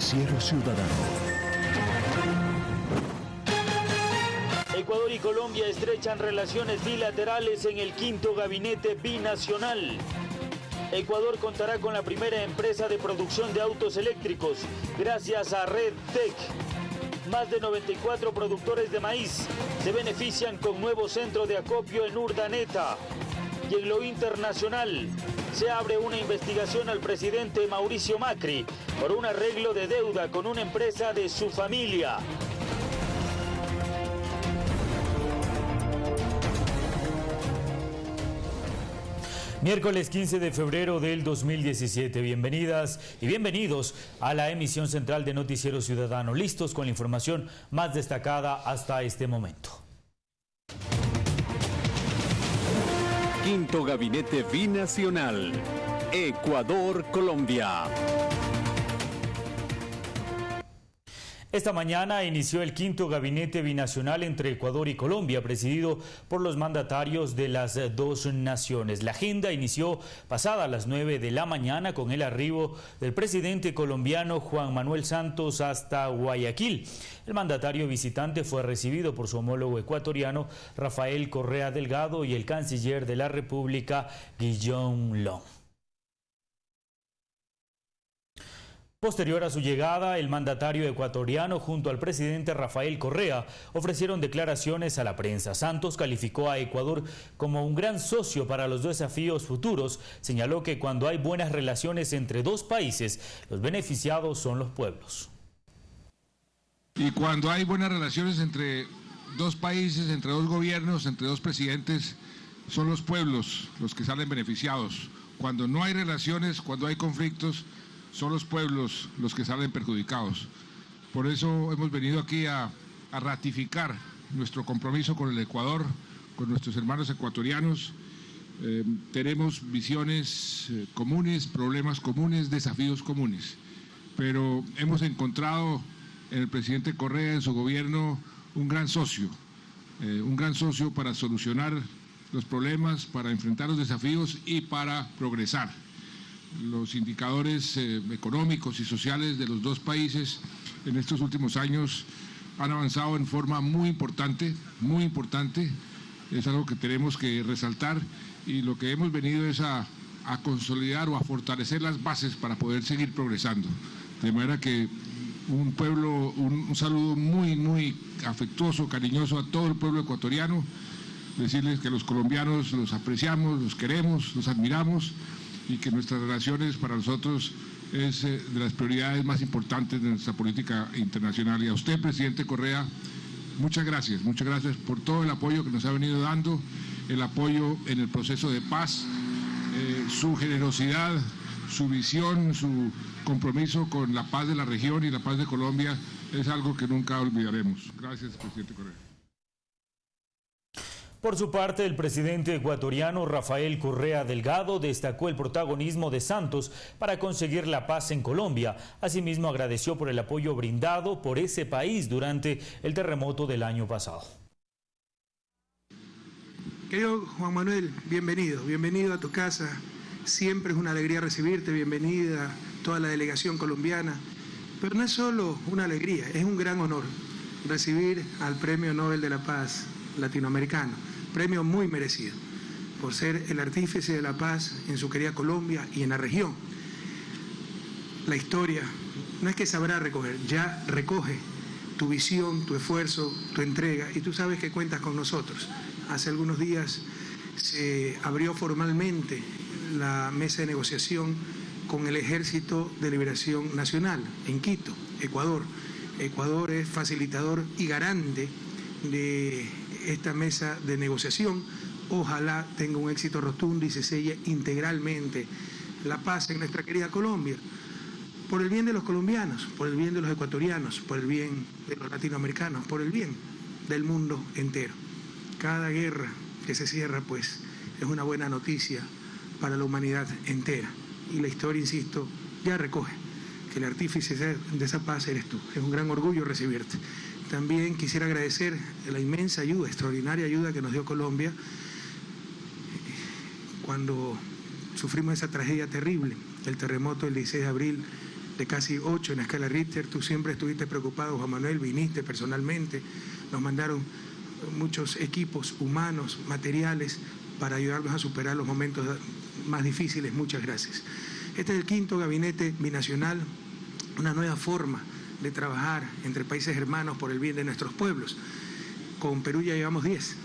Noticiero Ciudadano. Ecuador y Colombia estrechan relaciones bilaterales en el quinto gabinete binacional. Ecuador contará con la primera empresa de producción de autos eléctricos gracias a Red Tech. Más de 94 productores de maíz se benefician con nuevo centro de acopio en Urdaneta. Y en lo internacional, se abre una investigación al presidente Mauricio Macri por un arreglo de deuda con una empresa de su familia. Miércoles 15 de febrero del 2017. Bienvenidas y bienvenidos a la emisión central de Noticiero Ciudadano. Listos con la información más destacada hasta este momento. Quinto Gabinete Binacional. Ecuador-Colombia. Esta mañana inició el quinto gabinete binacional entre Ecuador y Colombia, presidido por los mandatarios de las dos naciones. La agenda inició pasada a las 9 de la mañana con el arribo del presidente colombiano Juan Manuel Santos hasta Guayaquil. El mandatario visitante fue recibido por su homólogo ecuatoriano Rafael Correa Delgado y el canciller de la República Guillaume Long. Posterior a su llegada, el mandatario ecuatoriano junto al presidente Rafael Correa ofrecieron declaraciones a la prensa. Santos calificó a Ecuador como un gran socio para los desafíos futuros. Señaló que cuando hay buenas relaciones entre dos países, los beneficiados son los pueblos. Y cuando hay buenas relaciones entre dos países, entre dos gobiernos, entre dos presidentes, son los pueblos los que salen beneficiados. Cuando no hay relaciones, cuando hay conflictos, son los pueblos los que salen perjudicados. Por eso hemos venido aquí a, ratificar nuestro compromiso con el Ecuador, con nuestros hermanos ecuatorianos. Eh, tenemos visiones eh, comunes, problemas comunes, desafíos comunes, pero hemos encontrado en el presidente Correa, en su gobierno, un gran socio, eh, un gran socio para solucionar los problemas, para enfrentar los desafíos y para progresar los indicadores eh, económicos y sociales de los dos países en estos últimos años han avanzado en forma muy importante, muy importante. Es algo que tenemos que resaltar y lo que hemos venido es a, consolidar o a fortalecer las bases para poder seguir progresando. De manera que un pueblo, un, saludo muy, muy afectuoso, cariñoso a todo el pueblo ecuatoriano, decirles que los colombianos los apreciamos, los queremos, los admiramos y que nuestras relaciones para nosotros es eh, de las prioridades más importantes de nuestra política internacional. Y a usted, presidente Correa, muchas gracias, muchas gracias por todo el apoyo que nos ha venido dando, el apoyo en el proceso de paz, eh, su generosidad, su visión, su compromiso con la paz de la región y la paz de Colombia es algo que nunca olvidaremos. Gracias, presidente Correa. Por su parte, el presidente ecuatoriano Rafael Correa Delgado destacó el protagonismo de Santos para conseguir la paz en Colombia. Asimismo, agradeció por el apoyo brindado por ese país durante el terremoto del año pasado. Querido Juan Manuel, bienvenido, bienvenido a tu casa. Siempre es una alegría recibirte, bienvenida toda la delegación colombiana. Pero no es solo una alegría, es un gran honor recibir al Premio Nobel de la Paz latinoamericano premio muy merecido por ser el artífice de la paz en su querida Colombia y en la región. La historia no es que sabrá recoger, ya recoge tu visión, tu esfuerzo, tu entrega y tú sabes que cuentas con nosotros. Hace algunos días se abrió formalmente la mesa de negociación con el Ejército de Liberación Nacional en Quito, Ecuador. Ecuador es facilitador y garante de esta mesa de negociación. Ojalá tenga un éxito rotundo y se selle integralmente la paz en nuestra querida Colombia. Por el bien de los colombianos, por el bien de los ecuatorianos, por el bien de los latinoamericanos, por el bien del mundo entero. Cada guerra que se cierra, pues, es una buena noticia para la humanidad entera. Y la historia, insisto, ya recoge que el artífice de esa paz eres tú. Es un gran orgullo recibirte. También quisiera agradecer la inmensa ayuda, extraordinaria ayuda que nos dio Colombia cuando sufrimos esa tragedia terrible, el terremoto del 16 de abril de casi 8 en la escala Richter. Tú siempre estuviste preocupado, Juan Manuel, viniste personalmente, nos mandaron muchos equipos humanos, materiales, para ayudarnos a superar los momentos más difíciles. Muchas gracias. Este es el quinto gabinete binacional, una nueva forma de trabajar entre países hermanos por el bien de nuestros pueblos. Con Perú ya llevamos 10.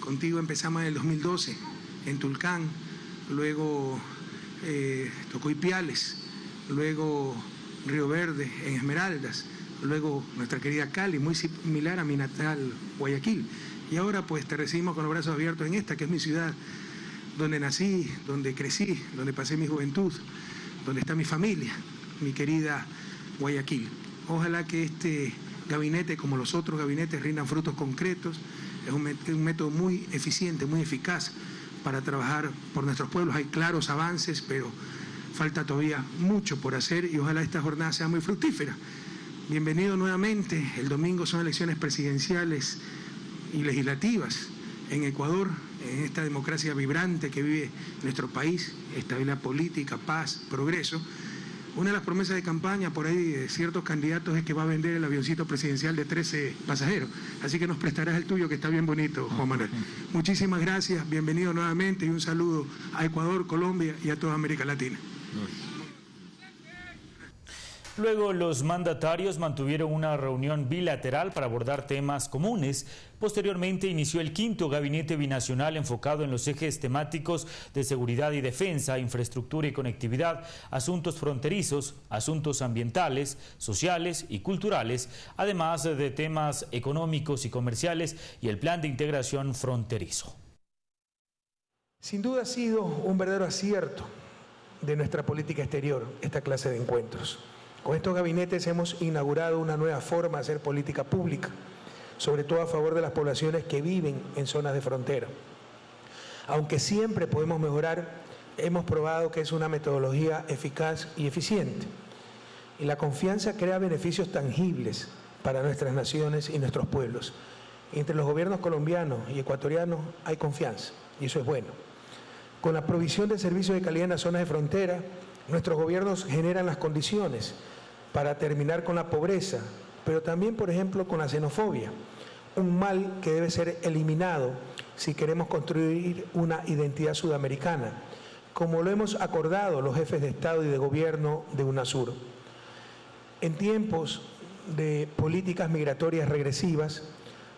Contigo empezamos en el 2012, en Tulcán, luego eh, Tocoipiales, luego Río Verde, en Esmeraldas, luego nuestra querida Cali, muy similar a mi natal Guayaquil. Y ahora pues te recibimos con los brazos abiertos en esta, que es mi ciudad, donde nací, donde crecí, donde pasé mi juventud, donde está mi familia, mi querida Guayaquil. Ojalá que este gabinete, como los otros gabinetes, rindan frutos concretos. Es un, método muy eficiente, muy eficaz para trabajar por nuestros pueblos. Hay claros avances, pero falta todavía mucho por hacer y ojalá esta jornada sea muy fructífera. Bienvenido nuevamente. El domingo son elecciones presidenciales y legislativas en Ecuador, en esta democracia vibrante que vive nuestro país, estabilidad política, paz, progreso. Una de las promesas de campaña por ahí de ciertos candidatos es que va a vender el avioncito presidencial de 13 pasajeros. Así que nos prestarás el tuyo, que está bien bonito, Juan Manuel. Muchísimas gracias, bienvenido nuevamente y un saludo a Ecuador, Colombia y a toda América Latina. Luego los mandatarios mantuvieron una reunión bilateral para abordar temas comunes. Posteriormente inició el quinto gabinete binacional enfocado en los ejes temáticos de seguridad y defensa, infraestructura y conectividad, asuntos fronterizos, asuntos ambientales, sociales y culturales, además de temas económicos y comerciales y el plan de integración fronterizo. Sin duda ha sido un verdadero acierto de nuestra política exterior esta clase de encuentros. Con estos gabinetes hemos inaugurado una nueva forma de hacer política pública, sobre todo a favor de las poblaciones que viven en zonas de frontera. Aunque siempre podemos mejorar, hemos probado que es una metodología eficaz y eficiente. Y la confianza crea beneficios tangibles para nuestras naciones y nuestros pueblos. Entre los gobiernos colombianos y ecuatorianos hay confianza, y eso es bueno. Con la provisión de servicios de calidad en las zonas de frontera, nuestros gobiernos generan las condiciones para terminar con la pobreza, pero también, por ejemplo, con la xenofobia, un mal que debe ser eliminado si queremos construir una identidad sudamericana, como lo hemos acordado los jefes de Estado y de Gobierno de UNASUR. En tiempos de políticas migratorias regresivas,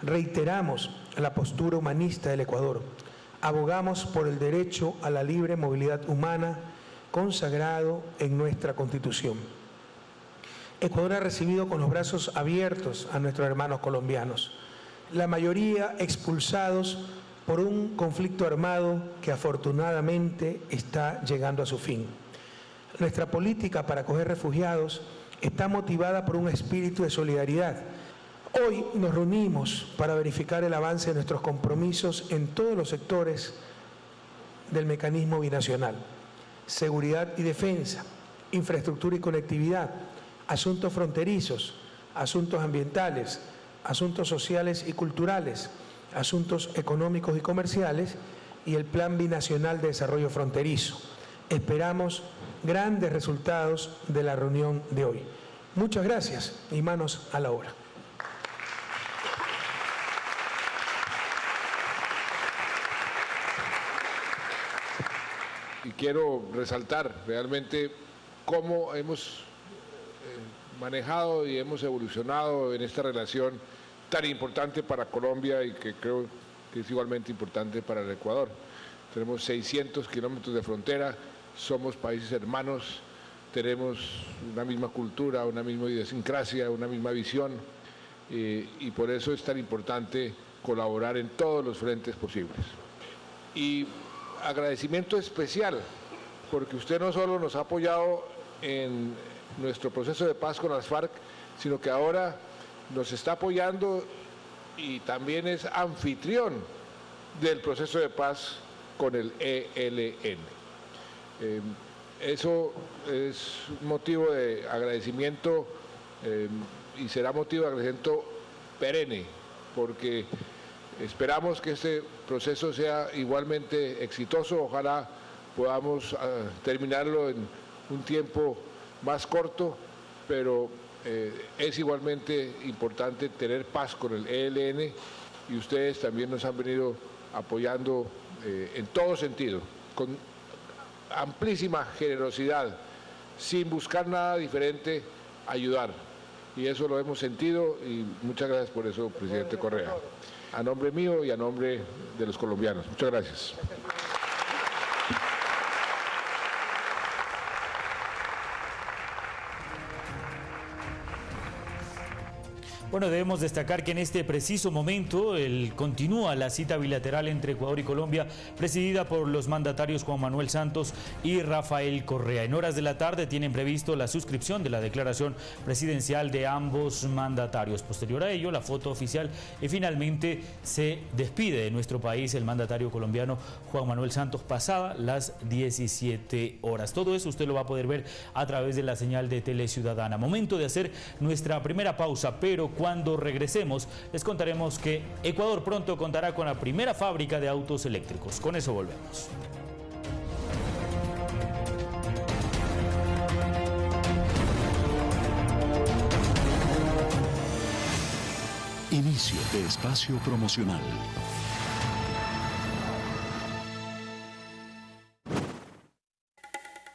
reiteramos la postura humanista del Ecuador. Abogamos por el derecho a la libre movilidad humana consagrado en nuestra Constitución. Ecuador ha recibido con los brazos abiertos a nuestros hermanos colombianos, la mayoría expulsados por un conflicto armado que afortunadamente está llegando a su fin. Nuestra política para acoger refugiados está motivada por un espíritu de solidaridad. Hoy nos reunimos para verificar el avance de nuestros compromisos en todos los sectores del mecanismo binacional. Seguridad y defensa, infraestructura y conectividad, asuntos fronterizos, asuntos ambientales, asuntos sociales y culturales, asuntos económicos y comerciales y el Plan Binacional de Desarrollo Fronterizo. Esperamos grandes resultados de la reunión de hoy. Muchas gracias y manos a la obra. Y quiero resaltar realmente cómo hemos manejado y hemos evolucionado en esta relación tan importante para Colombia y que creo que es igualmente importante para el Ecuador. Tenemos 600 kilómetros de frontera, somos países hermanos, tenemos una misma cultura, una misma idiosincrasia, una misma visión eh, y por eso es tan importante colaborar en todos los frentes posibles. Y agradecimiento especial porque usted no solo nos ha apoyado en nuestro proceso de paz con las FARC, sino que ahora nos está apoyando y también es anfitrión del proceso de paz con el ELN. Eh, eso es motivo de agradecimiento eh, y será motivo de agradecimiento perenne, porque esperamos que este proceso sea igualmente exitoso, ojalá podamos ah, terminarlo en un tiempo más corto, pero eh, es igualmente importante tener paz con el ELN y ustedes también nos han venido apoyando eh, en todo sentido, con amplísima generosidad, sin buscar nada diferente, ayudar. Y eso lo hemos sentido y muchas gracias por eso, presidente Correa. A nombre mío y a nombre de los colombianos. Muchas gracias. Bueno, debemos destacar que en este preciso momento el, continúa la cita bilateral entre Ecuador y Colombia, presidida por los mandatarios Juan Manuel Santos y Rafael Correa. En horas de la tarde tienen previsto la suscripción de la declaración presidencial de ambos mandatarios. Posterior a ello, la foto oficial y finalmente se despide de nuestro país el mandatario colombiano Juan Manuel Santos pasada las 17 horas. Todo eso usted lo va a poder ver a través de la señal de Tele Ciudadana. Momento de hacer nuestra primera pausa, pero cuando regresemos les contaremos que Ecuador pronto contará con la primera fábrica de autos eléctricos. Con eso volvemos. Inicio de espacio promocional.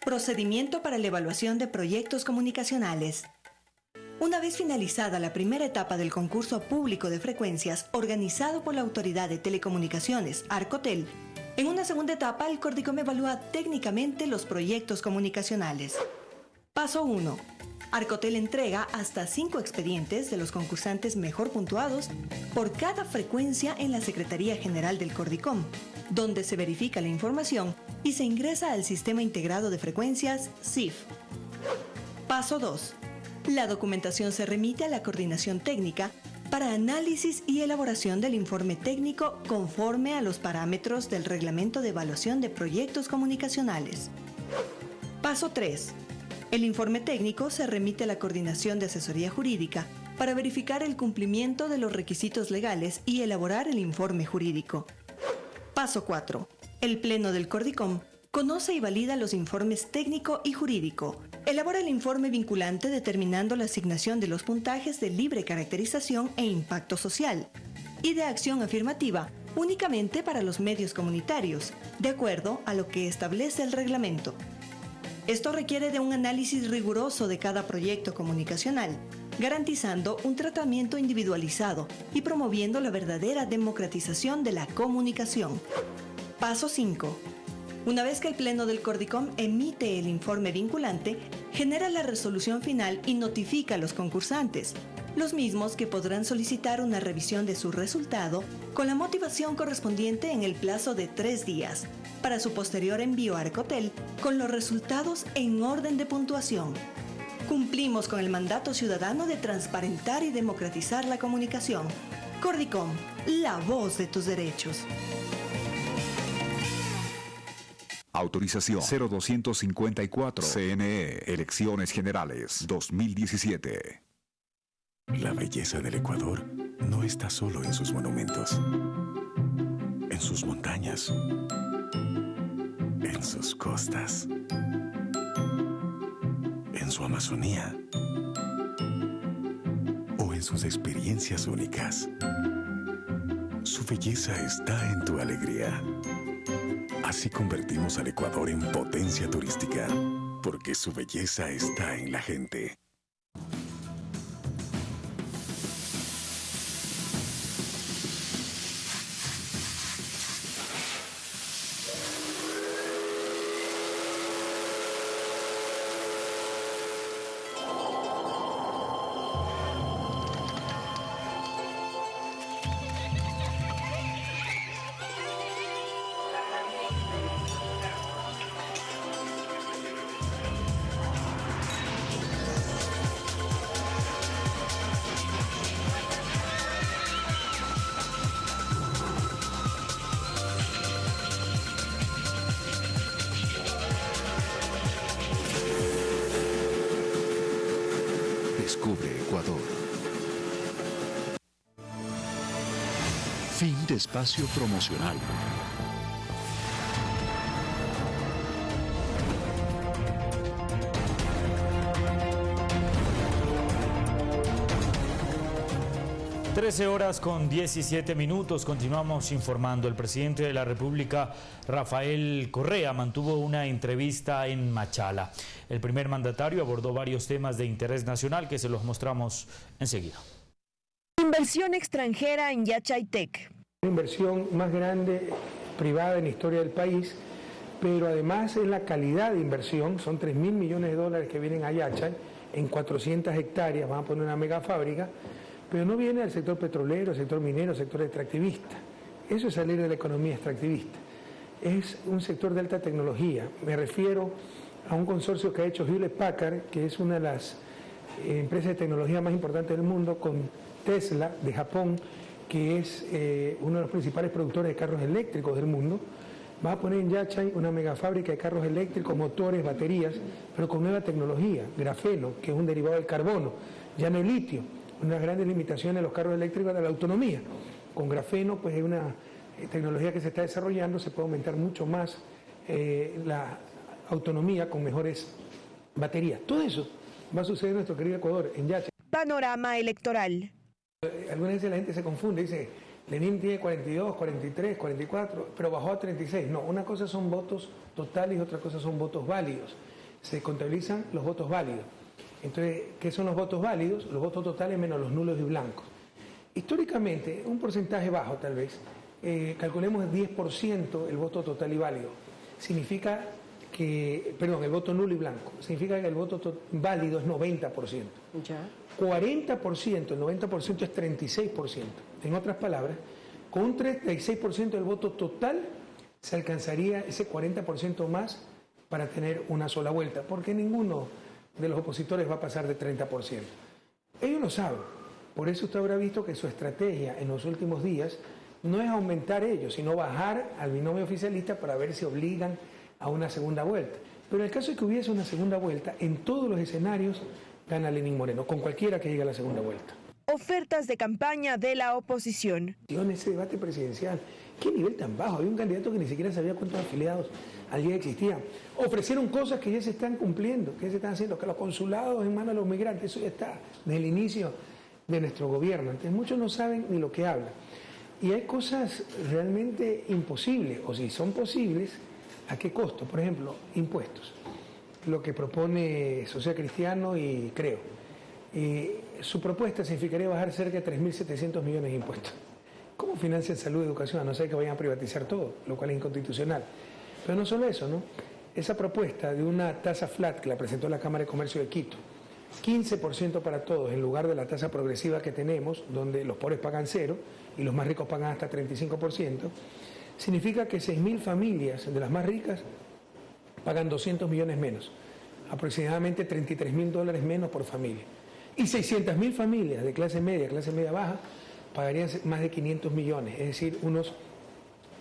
Procedimiento para la evaluación de proyectos comunicacionales. Una vez finalizada la primera etapa del concurso público de frecuencias organizado por la Autoridad de Telecomunicaciones, Arcotel, en una segunda etapa el Cordicom evalúa técnicamente los proyectos comunicacionales. Paso 1. Arcotel entrega hasta 5 expedientes de los concursantes mejor puntuados por cada frecuencia en la Secretaría General del Cordicom, donde se verifica la información y se ingresa al Sistema Integrado de Frecuencias, SIF. Paso 2. La documentación se remite a la coordinación técnica para análisis y elaboración del informe técnico conforme a los parámetros del Reglamento de Evaluación de Proyectos Comunicacionales. Paso 3. El informe técnico se remite a la Coordinación de Asesoría Jurídica para verificar el cumplimiento de los requisitos legales y elaborar el informe jurídico. Paso 4. El Pleno del Cordicom conoce y valida los informes técnico y jurídico, Elabora el informe vinculante determinando la asignación de los puntajes de libre caracterización e impacto social y de acción afirmativa únicamente para los medios comunitarios, de acuerdo a lo que establece el reglamento. Esto requiere de un análisis riguroso de cada proyecto comunicacional, garantizando un tratamiento individualizado y promoviendo la verdadera democratización de la comunicación. Paso 5 una vez que el Pleno del Cordicom emite el informe vinculante, genera la resolución final y notifica a los concursantes, los mismos que podrán solicitar una revisión de su resultado con la motivación correspondiente en el plazo de tres días, para su posterior envío a Arcotel con los resultados en orden de puntuación. Cumplimos con el mandato ciudadano de transparentar y democratizar la comunicación. Cordicom, la voz de tus derechos. Autorización. 0254 CNE Elecciones Generales. 2017. La belleza del Ecuador no está solo en sus monumentos, en sus montañas, en sus costas, en su Amazonía o en sus experiencias únicas. Su belleza está en tu alegría Así convertimos al Ecuador en potencia turística, porque su belleza está en la gente. Este espacio promocional Trece horas con 17 minutos, continuamos informando. El presidente de la República, Rafael Correa, mantuvo una entrevista en Machala. El primer mandatario abordó varios temas de interés nacional que se los mostramos enseguida. Inversión extranjera en Yachaitec. La inversión más grande privada en la historia del país, pero además es la calidad de inversión, son 3 mil millones de dólares que vienen a Yachay en 400 hectáreas, van a poner una mega fábrica pero no viene del sector petrolero, sector minero, sector extractivista. Eso es salir de la economía extractivista. Es un sector de alta tecnología. Me refiero a un consorcio que ha hecho Hewlett Packard, que es una de las eh, empresas de tecnología más importantes del mundo, con Tesla de Japón, que es eh, uno de los principales productores de carros eléctricos del mundo. Va a poner en Yachay una megafábrica de carros eléctricos, motores, baterías, pero con nueva tecnología, grafeno, que es un derivado del carbono, ya no el litio una grandes limitaciones de los carros eléctricos de la autonomía. Con grafeno, pues es una eh, tecnología que se está desarrollando, se puede aumentar mucho más eh, la autonomía con mejores baterías. Todo eso va a suceder en nuestro querido Ecuador, en Yacha. Panorama electoral. Algunas veces la gente se confunde, dice, Lenin tiene 42, 43, 44, pero bajó a 36. No, una cosa son votos totales y otra cosa son votos válidos. Se contabilizan los votos válidos. Entonces, ¿qué son los votos válidos? Los votos totales menos los nulos y blancos. Históricamente, un porcentaje bajo tal vez, eh, calculemos el 10% el voto total y válido. Significa que, perdón, el voto nulo y blanco, significa que el voto válido es 90%. Ya. 40%, el 90% es 36%. En otras palabras, con un 36% del voto total se alcanzaría ese 40% más para tener una sola vuelta, porque ninguno de los opositores va a pasar de 30%. Ellos lo saben. Por eso usted habrá visto que su estrategia en los últimos días no es aumentar ellos, sino bajar al binomio oficialista para ver si obligan a una segunda vuelta. Pero en el caso de que hubiese una segunda vuelta, en todos los escenarios gana Lenín Moreno, con cualquiera que llegue a la segunda vuelta. Ofertas de campaña de la oposición. En ese debate presidencial, ¿qué nivel tan bajo? Había un candidato que ni siquiera sabía cuántos afiliados allí existían. Ofrecieron cosas que ya se están cumpliendo, que ya se están haciendo, que los consulados en manos de los migrantes, eso ya está desde el inicio de nuestro gobierno. Entonces muchos no saben ni lo que hablan. Y hay cosas realmente imposibles, o si son posibles, ¿a qué costo? Por ejemplo, impuestos. Lo que propone Social Cristiano y creo. su propuesta significaría bajar cerca de 3.700 millones de impuestos. ¿Cómo financian salud y educación? A no ser que vayan a privatizar todo, lo cual es inconstitucional. Pero no solo eso, ¿no? Esa propuesta de una tasa flat que la presentó la Cámara de Comercio de Quito, 15% para todos en lugar de la tasa progresiva que tenemos, donde los pobres pagan cero y los más ricos pagan hasta 35%, significa que 6.000 familias de las más ricas pagan 200 millones menos, aproximadamente 33 mil dólares menos por familia. Y 600.000 familias de clase media, clase media baja, pagarían más de 500 millones, es decir, unos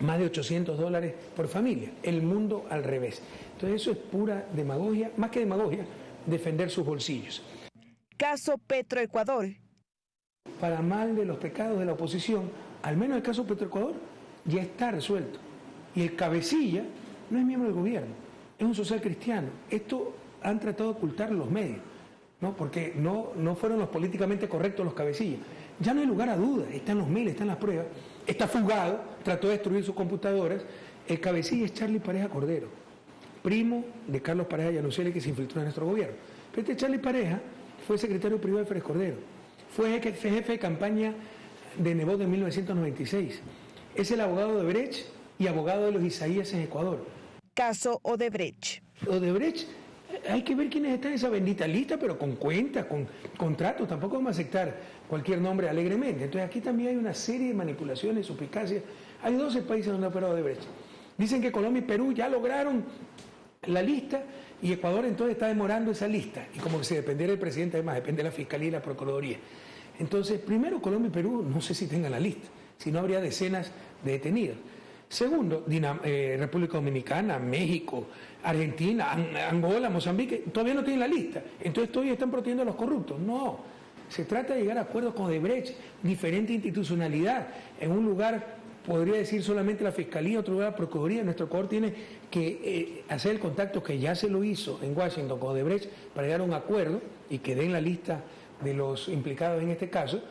más de 800 dólares por familia. El mundo al revés. Entonces eso es pura demagogia, más que demagogia, defender sus bolsillos. Caso Petroecuador. Para mal de los pecados de la oposición, al menos el caso Petroecuador ya está resuelto. Y el cabecilla no es miembro del gobierno, es un social cristiano. Esto han tratado de ocultar los medios, ¿no? porque no, no fueron los políticamente correctos los cabecillas. Ya no hay lugar a dudas, están los mails, están las pruebas está fugado, trató de destruir sus computadoras. El cabecilla es Charlie Pareja Cordero, primo de Carlos Pareja Yanuceli que se infiltró en nuestro gobierno. Pero este Charlie Pareja fue secretario privado de Férez Cordero, fue jefe de campaña de Nebot en 1996. Es el abogado de Brecht y abogado de los Isaías en Ecuador. Caso Odebrecht. Odebrecht hay que ver quiénes están en esa bendita lista, pero con cuentas, con contratos, tampoco vamos a aceptar cualquier nombre alegremente. Entonces aquí también hay una serie de manipulaciones, suspicacias. Hay 12 países donde ha operado de brecha. Dicen que Colombia y Perú ya lograron la lista y Ecuador entonces está demorando esa lista. Y como que si dependiera del presidente, además depende de la Fiscalía y la Procuraduría. Entonces, primero Colombia y Perú no sé si tengan la lista, si no habría decenas de detenidos. Segundo, eh, República Dominicana, México, Argentina, Angola, Mozambique, todavía no tienen la lista. Entonces todavía están protegiendo a los corruptos. No, se trata de llegar a acuerdos con Debrecht, diferente institucionalidad, en un lugar, podría decir solamente la Fiscalía, otro lugar la Procuraduría. Nuestro Ecuador tiene que eh, hacer el contacto que ya se lo hizo en Washington con Debrecht para llegar a un acuerdo y que den la lista de los implicados en este caso,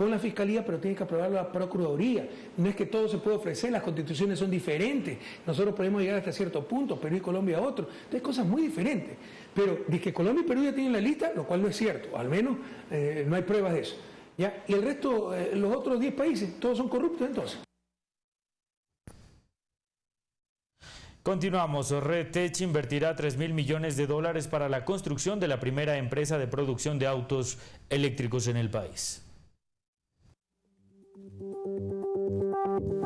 con la Fiscalía, pero tiene que aprobarlo la Procuraduría. No es que todo se puede ofrecer, las constituciones son diferentes. Nosotros podemos llegar hasta cierto punto, Perú y Colombia a otro. Entonces, cosas muy diferentes. Pero de que Colombia y Perú ya tienen la lista, lo cual no es cierto, al menos eh, no hay pruebas de eso. ¿ya? Y el resto, eh, los otros 10 países, todos son corruptos entonces. Continuamos. Red Tech invertirá 3 mil millones de dólares para la construcción de la primera empresa de producción de autos eléctricos en el país.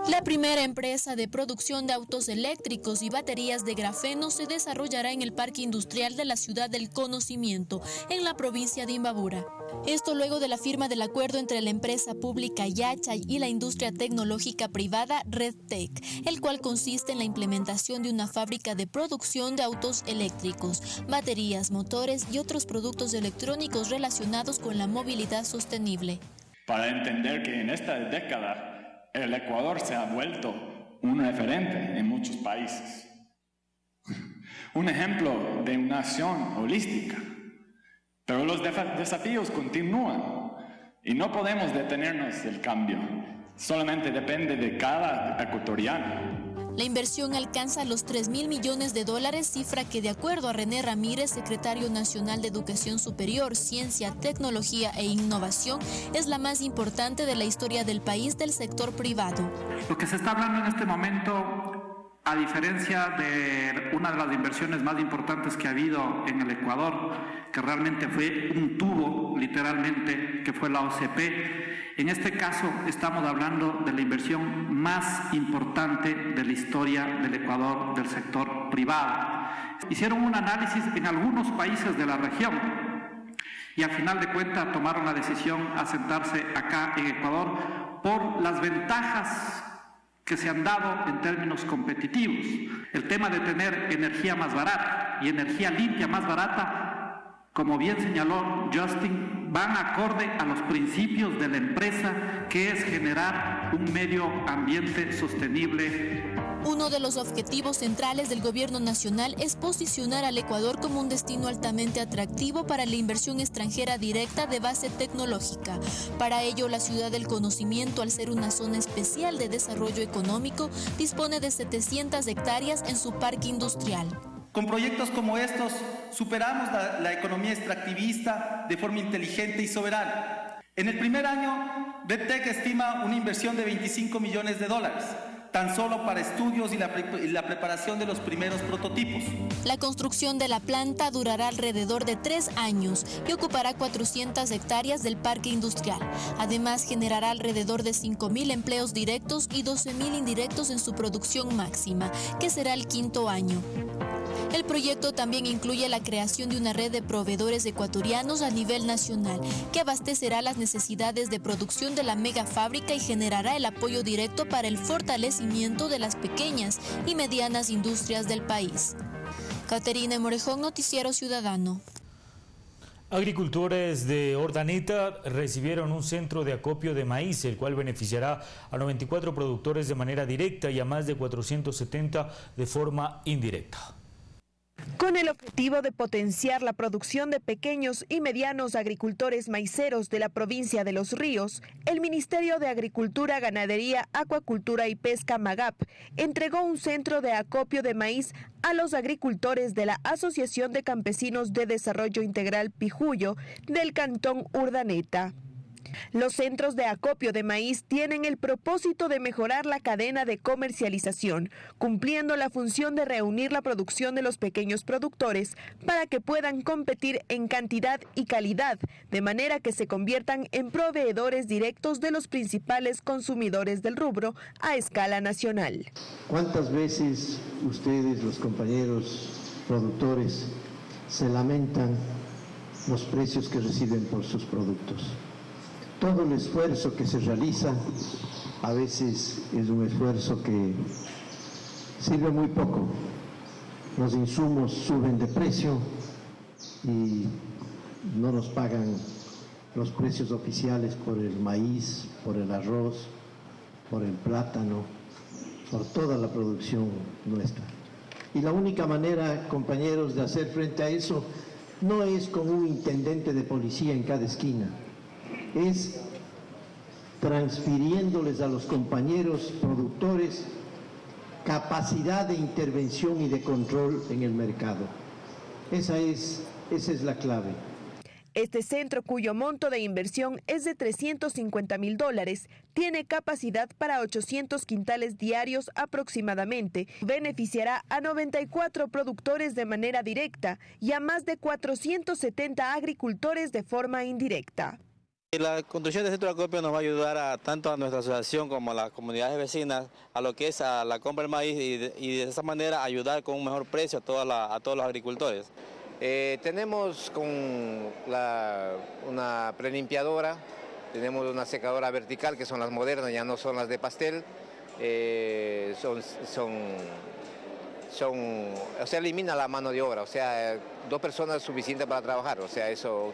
La primera empresa de producción de autos eléctricos y baterías de grafeno se desarrollará en el Parque Industrial de la Ciudad del Conocimiento, en la provincia de Imbabura. Esto luego de la firma del acuerdo entre la empresa pública Yachay y la industria tecnológica privada RedTech, el cual consiste en la implementación de una fábrica de producción de autos eléctricos, baterías, motores y otros productos electrónicos relacionados con la movilidad sostenible. Para entender que en esta década el Ecuador se ha vuelto un referente en muchos países. Un ejemplo de una nación holística. Pero los desafíos continúan y no podemos detenernos del cambio. Solamente depende de cada ecuatoriano. La inversión alcanza los 3 mil millones de dólares, cifra que de acuerdo a René Ramírez, secretario nacional de Educación Superior, Ciencia, Tecnología e Innovación, es la más importante de la historia del país del sector privado. Lo que se está hablando en este momento, a diferencia de una de las inversiones más importantes que ha habido en el Ecuador, que realmente fue un tubo, literalmente, que fue la OCP, en este caso estamos hablando de la inversión más importante de la historia del Ecuador del sector privado. Hicieron un análisis en algunos países de la región y al final de cuentas tomaron la decisión a sentarse acá en Ecuador por las ventajas que se han dado en términos competitivos. El tema de tener energía más barata y energía limpia más barata como bien señaló Justin, van acorde a los principios de la empresa, que es generar un medio ambiente sostenible. Uno de los objetivos centrales del gobierno nacional es posicionar al Ecuador como un destino altamente atractivo para la inversión extranjera directa de base tecnológica. Para ello, la ciudad del conocimiento, al ser una zona especial de desarrollo económico, dispone de 700 hectáreas en su parque industrial. Con proyectos como estos superamos la, economía extractivista de forma inteligente y soberana. En el primer año, BetTech estima una inversión de 25 millones de dólares, tan solo para estudios y la, y la, preparación de los primeros prototipos. La construcción de la planta durará alrededor de tres años y ocupará 400 hectáreas del parque industrial. Además, generará alrededor de 5.000 empleos directos y 12.000 indirectos en su producción máxima, que será el quinto año. El proyecto también incluye la creación de una red de proveedores ecuatorianos a nivel nacional, que abastecerá las necesidades de producción de la mega fábrica y generará el apoyo directo para el fortalecimiento de las pequeñas y medianas industrias del país. Caterina Morejón, Noticiero Ciudadano. Agricultores de Ordaneta recibieron un centro de acopio de maíz, el cual beneficiará a 94 productores de manera directa y a más de 470 de forma indirecta. Con el objetivo de potenciar la producción de pequeños y medianos agricultores maiceros de la provincia de Los Ríos, el Ministerio de Agricultura, Ganadería, Acuacultura y Pesca MAGAP entregó un centro de acopio de maíz a los agricultores de la Asociación de Campesinos de Desarrollo Integral Pijuyo del Cantón Urdaneta. Los centros de acopio de maíz tienen el propósito de mejorar la cadena de comercialización, cumpliendo la función de reunir la producción de los pequeños productores para que puedan competir en cantidad y calidad, de manera que se conviertan en proveedores directos de los principales consumidores del rubro a escala nacional. ¿Cuántas veces ustedes, los compañeros productores, se lamentan los precios que reciben por sus productos? Todo el esfuerzo que se realiza a veces es un esfuerzo que sirve muy poco. Los insumos suben de precio y no nos pagan los precios oficiales por el maíz, por el arroz, por el plátano, por toda la producción nuestra. Y la única manera, compañeros, de hacer frente a eso no es con un intendente de policía en cada esquina, es transfiriéndoles a los compañeros productores capacidad de intervención y de control en el mercado. Esa es, esa es la clave. Este centro, cuyo monto de inversión es de 350 mil dólares, tiene capacidad para 800 quintales diarios aproximadamente. Beneficiará a 94 productores de manera directa y a más de 470 agricultores de forma indirecta. La construcción del centro de acopio nos va a ayudar tanto a nuestra asociación como a las comunidades vecinas a lo que es a la compra del maíz y de, esa manera ayudar con un mejor precio a, todos los agricultores. Eh, tenemos con una prelimpiadora, tenemos una secadora vertical que son las modernas, ya no son las de pastel. Eh, son, son, o sea, elimina la mano de obra, o sea, dos personas suficientes para trabajar, o sea, eso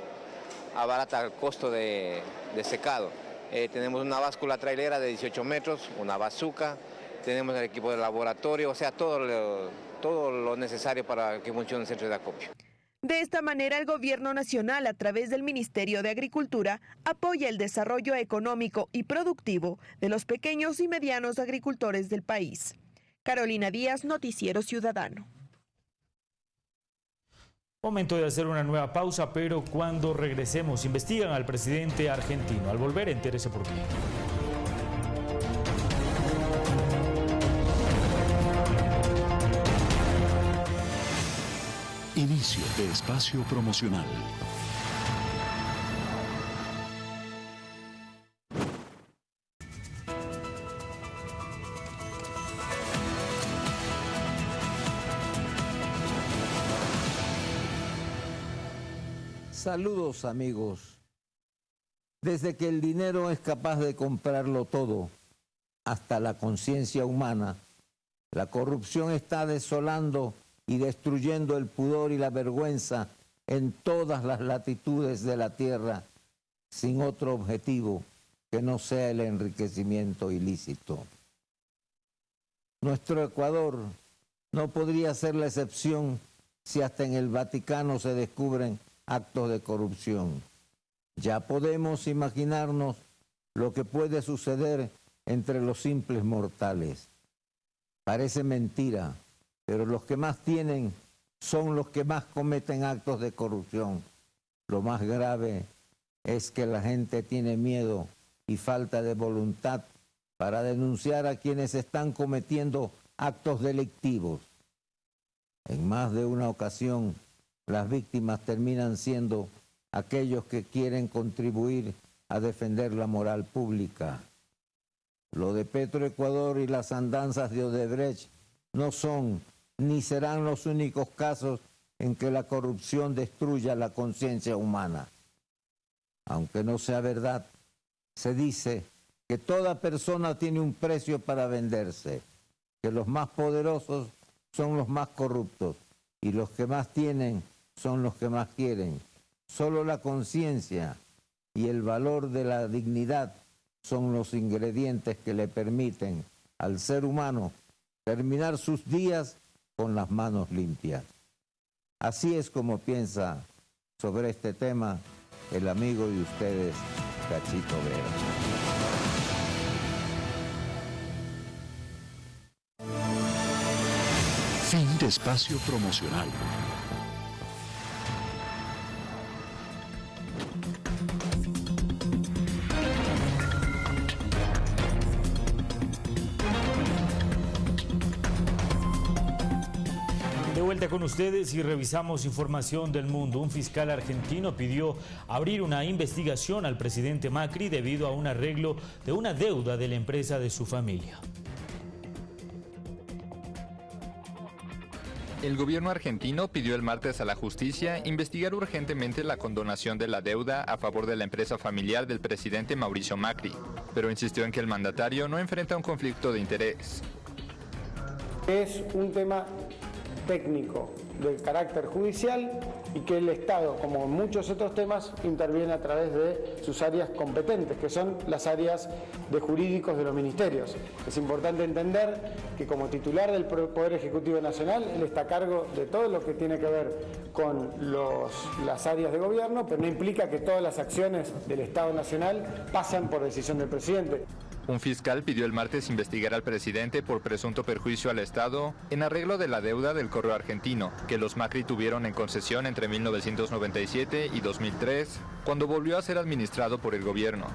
abarata el costo de, secado. Eh, tenemos una báscula trailera de 18 metros, una bazuca, tenemos el equipo de laboratorio, o sea, todo todo lo necesario para que funcione el centro de acopio. De esta manera, el gobierno nacional, a través del Ministerio de Agricultura, apoya el desarrollo económico y productivo de los pequeños y medianos agricultores del país. Carolina Díaz, Noticiero Ciudadano. Momento de hacer una nueva pausa, pero cuando regresemos, investigan al presidente argentino. Al volver, entérese por qué. Inicio de espacio promocional. Saludos amigos. Desde que el dinero es capaz de comprarlo todo, hasta la conciencia humana, la corrupción está desolando y destruyendo el pudor y la vergüenza en todas las latitudes de la tierra sin otro objetivo que no sea el enriquecimiento ilícito. Nuestro Ecuador no podría ser la excepción si hasta en el Vaticano se descubren actos de corrupción. Ya podemos imaginarnos lo que puede suceder entre los simples mortales. Parece mentira, pero los que más tienen son los que más cometen actos de corrupción. Lo más grave es que la gente tiene miedo y falta de voluntad para denunciar a quienes están cometiendo actos delictivos. En más de una ocasión, las víctimas terminan siendo aquellos que quieren contribuir a defender la moral pública. Lo de Petroecuador y las andanzas de Odebrecht no son ni serán los únicos casos en que la corrupción destruya la conciencia humana. Aunque no sea verdad, se dice que toda persona tiene un precio para venderse, que los más poderosos son los más corruptos y los que más tienen son los que más quieren. Solo la conciencia y el valor de la dignidad son los ingredientes que le permiten al ser humano terminar sus días con las manos limpias. Así es como piensa sobre este tema el amigo de ustedes, Cachito Vera. Fin de espacio promocional. Con ustedes y revisamos información del mundo. Un fiscal argentino pidió abrir una investigación al presidente Macri debido a un arreglo de una deuda de la empresa de su familia. El gobierno argentino pidió el martes a la justicia investigar urgentemente la condonación de la deuda a favor de la empresa familiar del presidente Mauricio Macri, pero insistió en que el mandatario no enfrenta un conflicto de interés. Es un tema técnico de carácter judicial y que el Estado, como en muchos otros temas, interviene a través de sus áreas competentes, que son las áreas de jurídicos de los ministerios. Es importante entender que como titular del Poder Ejecutivo Nacional, él está a cargo de todo lo que tiene que ver con las áreas de gobierno, pero no implica que todas las acciones del Estado Nacional pasan por decisión del presidente. Un fiscal pidió el martes investigar al presidente por presunto perjuicio al Estado en arreglo de la deuda del correo argentino, que los Macri tuvieron en concesión entre 1997 y 2003, cuando volvió a ser administrado por el gobierno.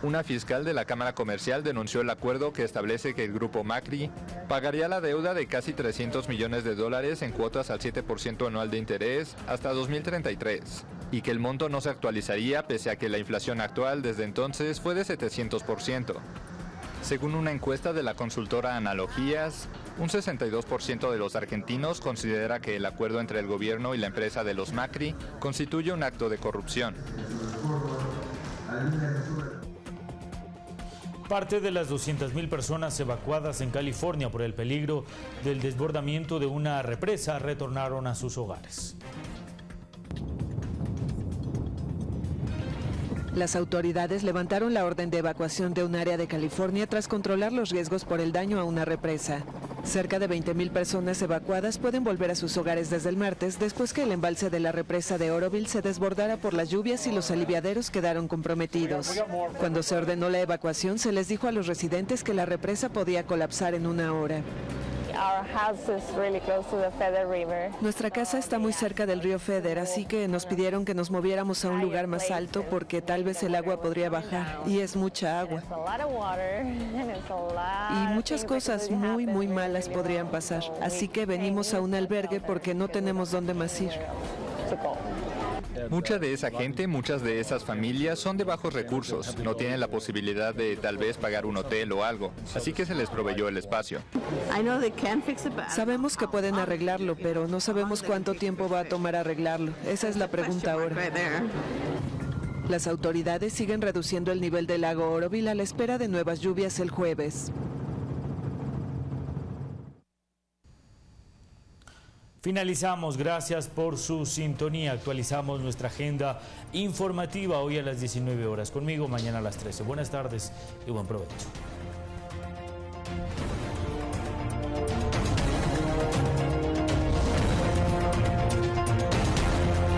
Una fiscal de la Cámara Comercial denunció el acuerdo que establece que el grupo Macri pagaría la deuda de casi 300 millones de dólares en cuotas al 7% anual de interés hasta 2033 y que el monto no se actualizaría pese a que la inflación actual desde entonces fue de 700%. Según una encuesta de la consultora Analogías, un 62% de los argentinos considera que el acuerdo entre el gobierno y la empresa de los Macri constituye un acto de corrupción. Parte de las 200.000 personas evacuadas en California por el peligro del desbordamiento de una represa retornaron a sus hogares. Las autoridades levantaron la orden de evacuación de un área de California tras controlar los riesgos por el daño a una represa. Cerca de 20.000 personas evacuadas pueden volver a sus hogares desde el martes después que el embalse de la represa de Oroville se desbordara por las lluvias y los aliviaderos quedaron comprometidos. Cuando se ordenó la evacuación se les dijo a los residentes que la represa podía colapsar en una hora. Nuestra casa está muy cerca del río Feder, así que nos pidieron que nos moviéramos a un lugar más alto porque tal vez el agua podría bajar y es mucha agua. Y muchas cosas muy, muy malas podrían pasar. Así que venimos a un albergue porque no tenemos dónde más ir. Mucha de esa gente, muchas de esas familias son de bajos recursos, no tienen la posibilidad de tal vez pagar un hotel o algo, así que se les proveyó el espacio. Sabemos que pueden arreglarlo, pero no sabemos cuánto tiempo va a tomar arreglarlo. Esa es la pregunta ahora. Las autoridades siguen reduciendo el nivel del lago Oroville a la espera de nuevas lluvias el jueves. Finalizamos, gracias por su sintonía. Actualizamos nuestra agenda informativa hoy a las 19 horas. Conmigo mañana a las 13. Buenas tardes y buen provecho.